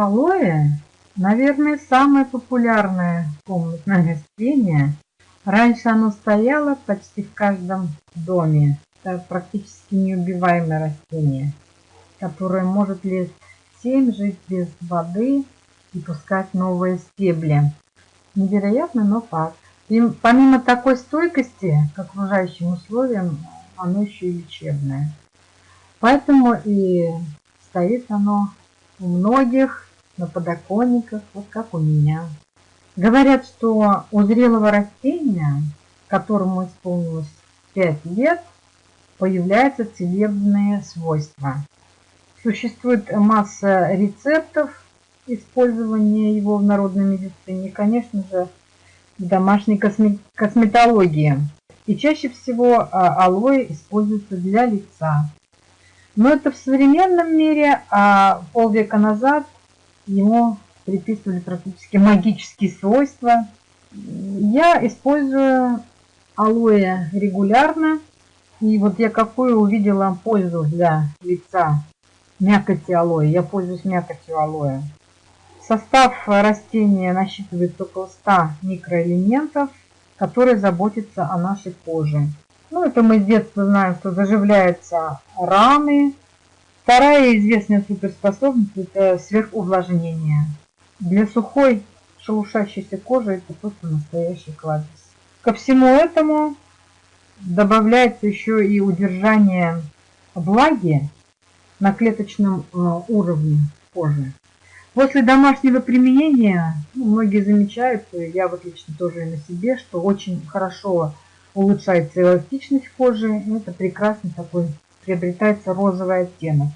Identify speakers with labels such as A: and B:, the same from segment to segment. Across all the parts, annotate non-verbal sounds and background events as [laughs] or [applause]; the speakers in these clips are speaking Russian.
A: Алоэ, наверное, самое популярное комнатное растение. Раньше оно стояло почти в каждом доме. Это практически неубиваемое растение, которое может лет 7 жить без воды и пускать новые стебли. Невероятно, но факт. И помимо такой стойкости к окружающим условиям, оно еще и лечебное. Поэтому и стоит оно у многих на подоконниках, вот как у меня. Говорят, что у зрелого растения, которому исполнилось 5 лет, появляются целебные свойства. Существует масса рецептов использования его в народной медицине, и, конечно же, в домашней косметологии. И чаще всего а, алоэ используется для лица. Но это в современном мире, а полвека назад ему приписывали практически магические свойства. Я использую алоэ регулярно. И вот я какую увидела пользу для лица мякоти алоэ. Я пользуюсь мякотью алоэ. Состав растения насчитывает около 100 микроэлементов, которые заботятся о нашей коже. Ну, это мы с детства знаем, что заживляются раны. Вторая известная суперспособность – это сверхувлажнение. Для сухой шелушащейся кожи это просто настоящий кладезь. Ко всему этому добавляется еще и удержание влаги на клеточном э, уровне кожи. После домашнего применения, ну, многие замечают, я вот лично тоже и на себе, что очень хорошо улучшается эластичность кожи. Это прекрасный такой, приобретается розовый оттенок.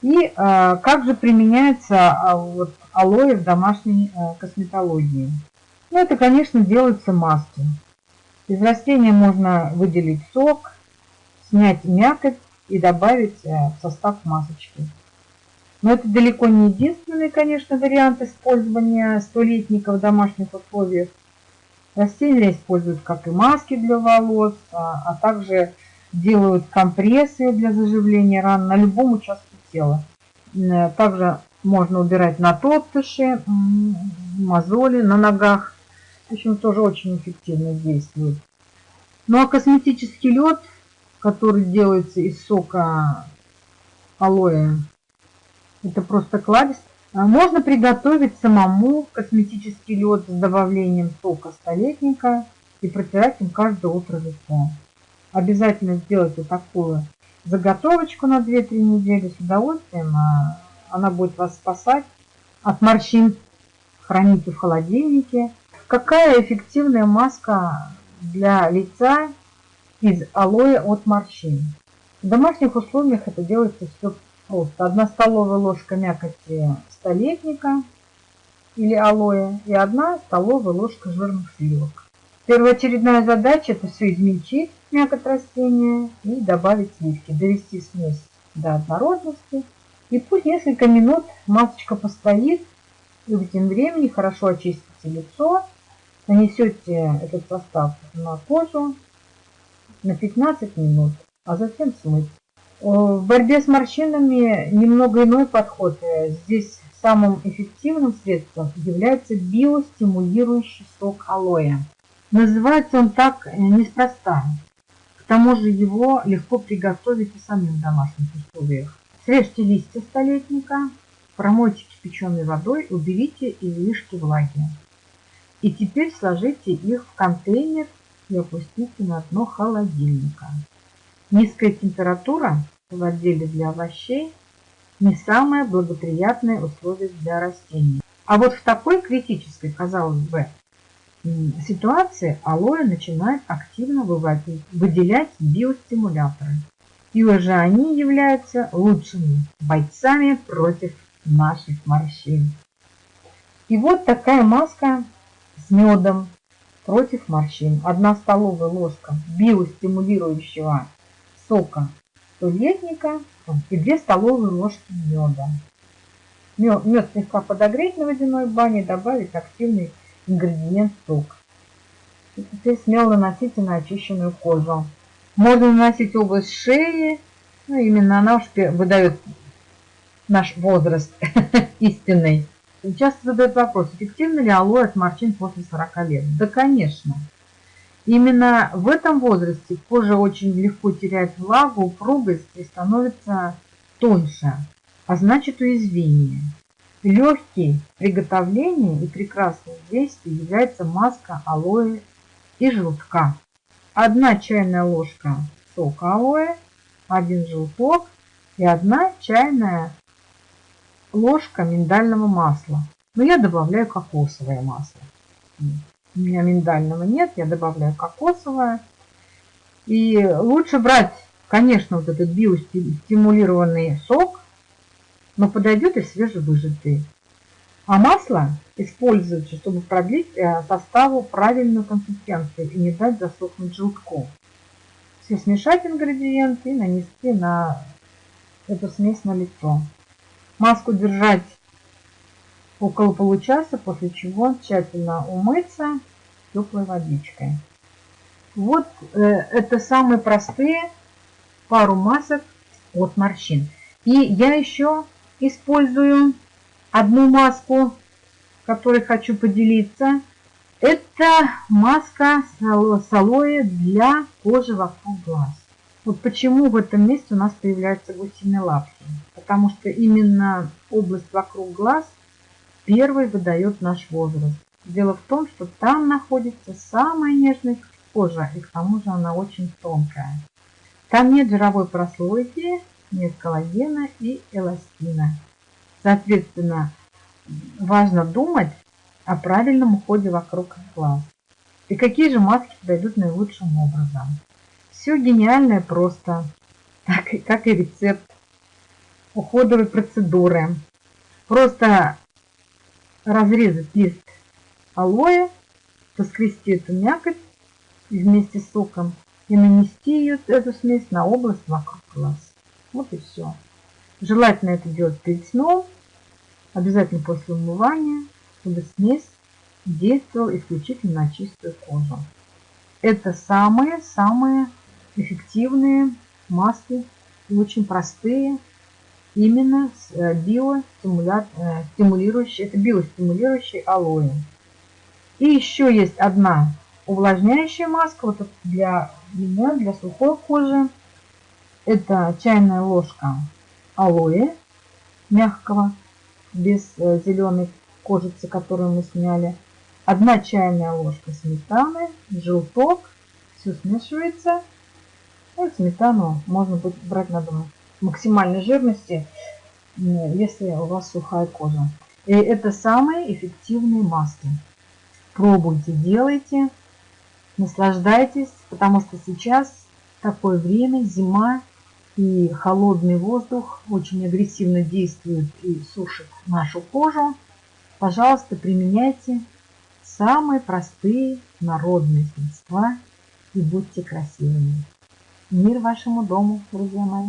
A: И а, как же применяется а, вот, алоэ в домашней а, косметологии? Ну, это, конечно, делаются маски. Из растения можно выделить сок, снять мякоть и добавить а, в состав масочки. Но это далеко не единственный, конечно, вариант использования столетника в домашних условиях. Растения используют как и маски для волос, а, а также делают компрессы для заживления ран на любом участке тела. Э, также можно убирать на топтыши, мозоли на ногах. В общем, тоже очень эффективно действует. Ну а косметический лед, который делается из сока алоэ, это просто кладезь. А можно приготовить самому косметический лед с добавлением сока столетника и протирать им каждое утро лицо. Обязательно сделайте такую заготовочку на 2-3 недели с удовольствием. А она будет вас спасать от морщин. Храните в холодильнике. Какая эффективная маска для лица из алоэ от морщин? В домашних условиях это делается все просто. Одна столовая ложка мякоти столетника или алоэ и одна столовая ложка жирных сливок. Первоочередная задача это все измельчить мякоть растения и добавить сливки, довести смесь до однородности. И пусть несколько минут масочка постоит, и в этом времени хорошо очистите лицо, нанесете этот состав на кожу на 15 минут, а затем смыть. В борьбе с морщинами немного иной подход. Здесь самым эффективным средством является биостимулирующий сок алоэ. Называется он так неспроста. К тому же его легко приготовить и самим в домашних условиях. Срежьте листья столетника, промойте кипяченой водой, уберите излишки влаги. И теперь сложите их в контейнер и опустите на дно холодильника. Низкая температура в отделе для овощей не самое благоприятное условие для растений. А вот в такой критической, казалось бы, ситуации алоэ начинает активно выводить, выделять биостимуляторы. И уже они являются лучшими бойцами против наших морщин. И вот такая маска с медом против морщин. Одна столовая ложка биостимулирующего сока столетника и 2 столовые ложки меда. Мед, мед слегка подогреть на водяной бане, добавить активный ингредиент сок. И теперь смело наносите на очищенную кожу. Можно наносить область шеи, ну, именно она уж выдает наш возраст [laughs] истинный. Часто задают вопрос, эффективно ли алоэ от морщин после 40 лет? Да, конечно. Именно в этом возрасте кожа очень легко теряет влагу, упругость и становится тоньше, а значит уязвимее. Легкий приготовление и прекрасное действие является маска алоэ и желтка. Одна чайная ложка сока алоэ, один желток и одна чайная ложка миндального масла. Но я добавляю кокосовое масло. У меня миндального нет, я добавляю кокосовое. И лучше брать, конечно, вот этот биостимулированный сок, но подойдет и свежевыжатый. А масло используется, чтобы продлить э, составу правильную консистенцию и не дать засохнуть желтку. Все смешать ингредиенты и нанести на эту смесь на лицо. Маску держать около получаса, после чего тщательно умыться теплой водичкой. Вот э, это самые простые пару масок от морщин. И я еще использую одну маску, которой хочу поделиться. Это маска с алоэ для кожи вокруг глаз. Вот почему в этом месте у нас появляются гусиные лапки. Потому что именно область вокруг глаз первой выдает наш возраст. Дело в том, что там находится самая нежная кожа, и к тому же она очень тонкая. Там нет жировой прослойки, нет коллагена и эластина. Соответственно, важно думать о правильном уходе вокруг глаз. И какие же маски подойдут наилучшим образом. Все гениальное просто, так, как и рецепт уходовой процедуры. Просто разрезать лист алоэ, поскрести эту мякоть вместе с соком и нанести ее, эту смесь на область вокруг глаз. Вот и все. Желательно это делать перед сном, обязательно после умывания, чтобы смесь действовала исключительно на чистую кожу. Это самые-самые эффективные маски, очень простые, именно э, биостимулирующие, это биостимулирующий алоэ. И еще есть одна увлажняющая маска, вот для меня, для сухой кожи. Это чайная ложка алоэ мягкого, без э, зеленой кожицы, которую мы сняли. Одна чайная ложка сметаны, желток, все смешивается. Ну, сметану можно будет брать, надо максимальной жирности, если у вас сухая кожа. И это самые эффективные маски. Пробуйте, делайте, наслаждайтесь, потому что сейчас такое время, зима, и холодный воздух очень агрессивно действует и сушит нашу кожу. Пожалуйста, применяйте самые простые народные средства и будьте красивыми. Мир вашему дому, друзья мои!